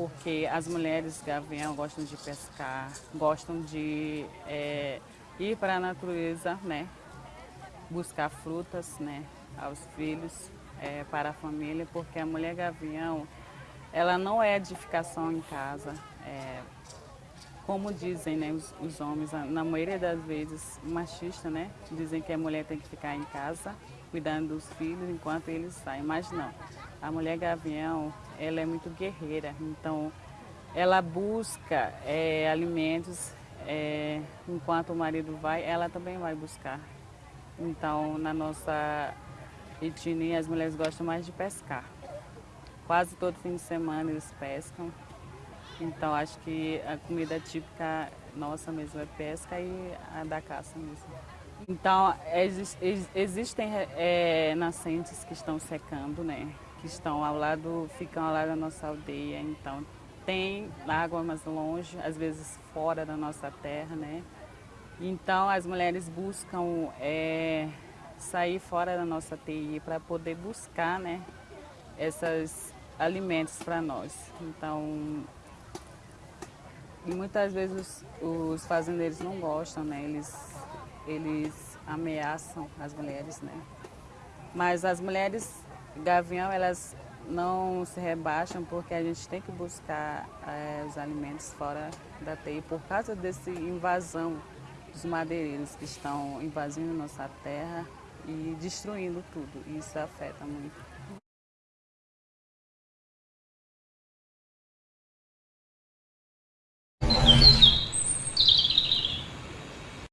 porque as mulheres gavião gostam de pescar, gostam de é, ir para a natureza, né? Buscar frutas, né? Aos filhos, é, para a família, porque a mulher gavião, ela não é edificação em casa. É, como dizem né, os, os, homens, na maioria das vezes machista, né? Dizem que a mulher tem que ficar em casa cuidando dos filhos enquanto eles saem, mas não. A mulher gavião, ela é muito guerreira, então ela busca é, alimentos é, enquanto o marido vai, ela também vai buscar. Então, na nossa etnia, as mulheres gostam mais de pescar. Quase todo fim de semana eles pescam. Então acho que a comida típica nossa mesmo é pesca e a da caça mesmo. Então ex, ex, existem é, nascentes que estão secando, né? Que estão ao lado, ficam ao lado da nossa aldeia. Então tem água mais longe, às vezes fora da nossa terra, né? Então as mulheres buscam é, sair fora da nossa TI para poder buscar, né? Esses alimentos para nós. Então e muitas vezes os, os, fazendeiros não gostam, né? Eles, eles ameaçam as mulheres, né? Mas as mulheres gavião, elas não se rebaixam porque a gente tem que buscar é, os alimentos fora da TI por causa dessa invasão dos madeireiros que estão invadindo nossa terra e destruindo tudo. Isso afeta muito.